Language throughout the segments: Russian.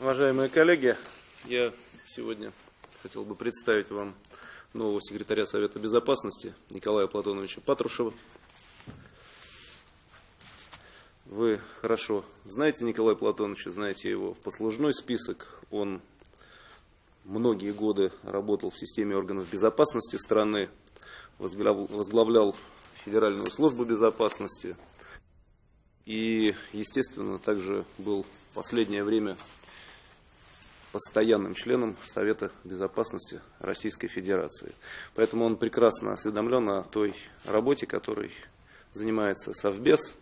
Уважаемые коллеги, я сегодня хотел бы представить вам нового секретаря Совета Безопасности Николая Платоновича Патрушева. Вы хорошо знаете Николая Платоновича, знаете его послужной список. Он многие годы работал в системе органов безопасности страны, возглавлял Федеральную службу безопасности и, естественно, также был в последнее время постоянным членом Совета Безопасности Российской Федерации. Поэтому он прекрасно осведомлен о той работе, которой занимается Совбез,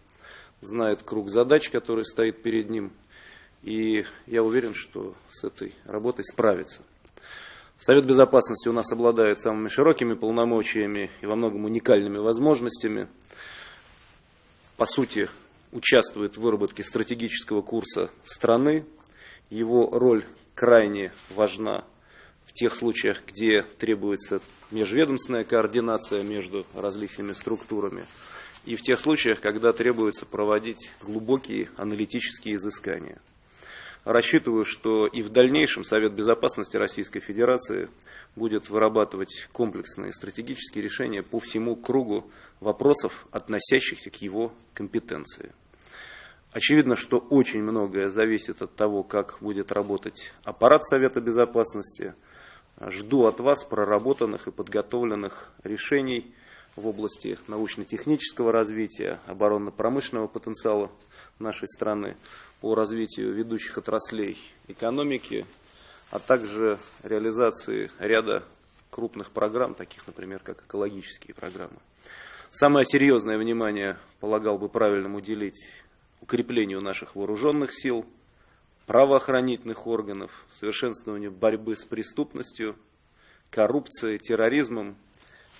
знает круг задач, который стоит перед ним, и я уверен, что с этой работой справится. Совет Безопасности у нас обладает самыми широкими полномочиями и во многом уникальными возможностями. По сути, участвует в выработке стратегического курса страны. Его роль крайне важна в тех случаях, где требуется межведомственная координация между различными структурами, и в тех случаях, когда требуется проводить глубокие аналитические изыскания. Рассчитываю, что и в дальнейшем Совет Безопасности Российской Федерации будет вырабатывать комплексные стратегические решения по всему кругу вопросов, относящихся к его компетенции. Очевидно, что очень многое зависит от того, как будет работать аппарат Совета Безопасности. Жду от вас проработанных и подготовленных решений в области научно-технического развития, оборонно-промышленного потенциала нашей страны, по развитию ведущих отраслей экономики, а также реализации ряда крупных программ, таких, например, как экологические программы. Самое серьезное внимание полагал бы правильным уделить укреплению наших вооруженных сил, правоохранительных органов, совершенствованию борьбы с преступностью, коррупцией, терроризмом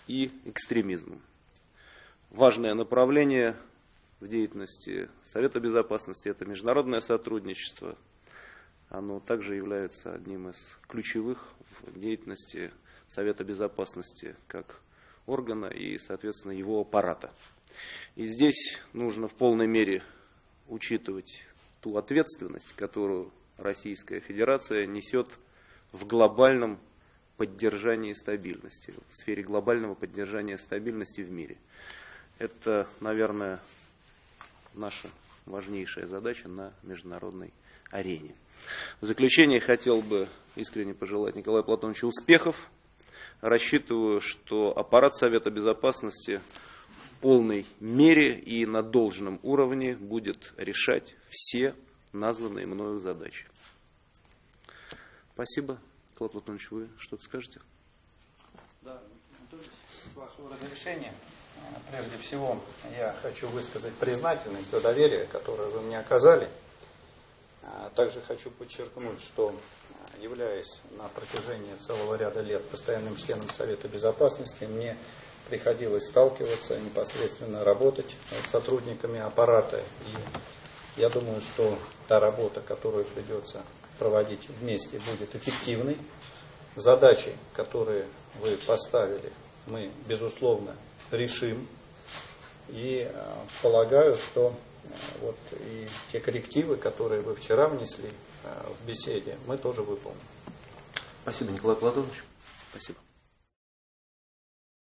и экстремизмом. Важное направление в деятельности Совета Безопасности – это международное сотрудничество. Оно также является одним из ключевых в деятельности Совета Безопасности как органа и, соответственно, его аппарата. И здесь нужно в полной мере учитывать ту ответственность, которую Российская Федерация несет в глобальном поддержании стабильности, в сфере глобального поддержания стабильности в мире. Это, наверное, наша важнейшая задача на международной арене. В заключение хотел бы искренне пожелать Николаю Платоновичу успехов. Рассчитываю, что аппарат Совета Безопасности полной мере и на должном уровне будет решать все названные мною задачи. Спасибо. Николай Платонович, вы что-то скажете? Да, с вашего разрешения, прежде всего, я хочу высказать признательность за доверие, которое вы мне оказали. А также хочу подчеркнуть, что являясь на протяжении целого ряда лет постоянным членом Совета Безопасности, мне приходилось сталкиваться, непосредственно работать с сотрудниками аппарата. И я думаю, что та работа, которую придется проводить вместе, будет эффективной. Задачи, которые вы поставили, мы, безусловно, решим. И э, полагаю, что э, вот и те коррективы, которые вы вчера внесли э, в беседе, мы тоже выполним. Спасибо, Николай Платонович. Спасибо.